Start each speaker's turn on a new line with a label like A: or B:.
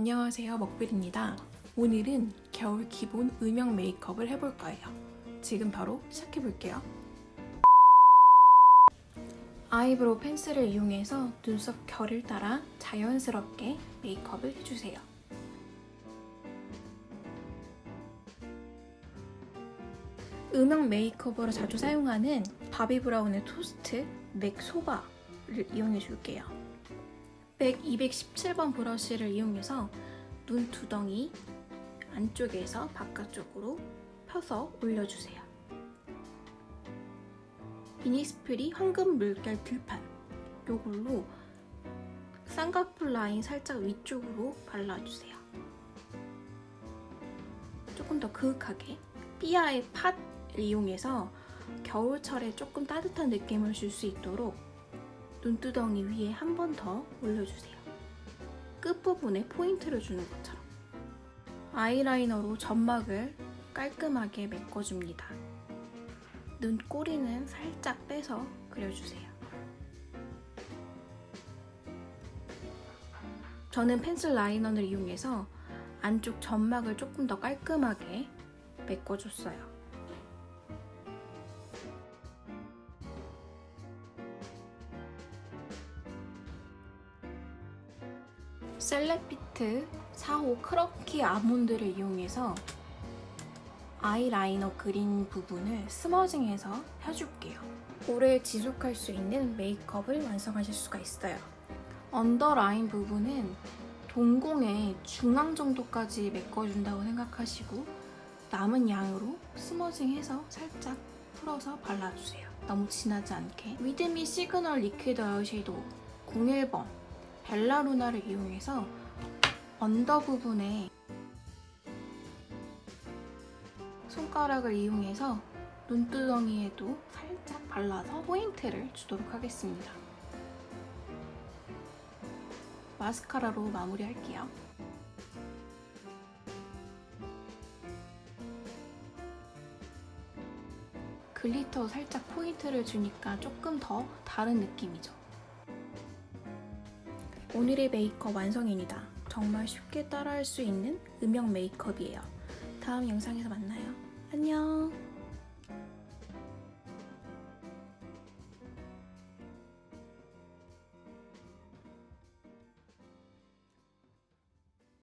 A: 안녕하세요 먹빌입니다. 오늘은 겨울 기본 음영 메이크업을 해볼 거예요. 지금 바로 시작해볼게요. 아이브로우 펜슬을 이용해서 눈썹 결을 따라 자연스럽게 메이크업을 해주세요. 음영 메이크업으로 자주 사용하는 바비브라운의 토스트 맥 소바를 이용해 줄게요. 맥 217번 브러쉬를 이용해서 눈 두덩이 안쪽에서 바깥쪽으로 펴서 올려주세요. 이니스프리 황금 물결 들판 이걸로 쌍꺼풀 라인 살짝 위쪽으로 발라주세요. 조금 더 그윽하게 삐아의 팥을 이용해서 겨울철에 조금 따뜻한 느낌을 줄 수 있도록 눈두덩이 위에 한 번 더 올려주세요. 끝부분에 포인트를 주는 것처럼 아이라이너로 점막을 깔끔하게 메꿔줍니다. 눈꼬리는 살짝 빼서 그려주세요. 저는 펜슬 라이너를 이용해서 안쪽 점막을 조금 더 깔끔하게 메꿔줬어요. 셀레피트 4호 크런키 아몬드를 이용해서 아이라이너 그린 부분을 smudging해서 펴줄게요. 오래 지속할 수 있는 메이크업을 완성하실 수가 있어요. 언더라인 부분은 동공의 중앙 정도까지 메꿔준다고 생각하시고 남은 양으로 smudging해서 살짝 풀어서 발라주세요. 너무 진하지 않게. 위드미 시그널 liquid 아이 섀도우 01번 벨라루나를 이용해서 언더 부분에 손가락을 이용해서 눈두덩이에도 살짝 발라서 포인트를 주도록 하겠습니다. 마스카라로 마무리할게요. glitter 살짝 포인트를 주니까 조금 더 다른 느낌이죠. 오늘의 메이크업 완성입니다. 정말 쉽게 따라할 수 있는 음영 메이크업이에요. 다음 영상에서 만나요. 안녕!